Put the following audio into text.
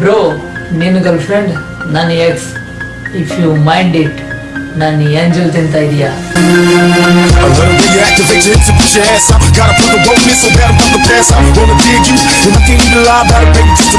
Bro ನಿನ್ನ girlfriend ನನ್ನ ex if you mind it ನಾನು ಏಂಜಲ್ ತಿಂತ ಇದೀಯಾ Gotta put the so bad I'm. Wanna dig you, and I can't even lie about it, baby, just alleviate your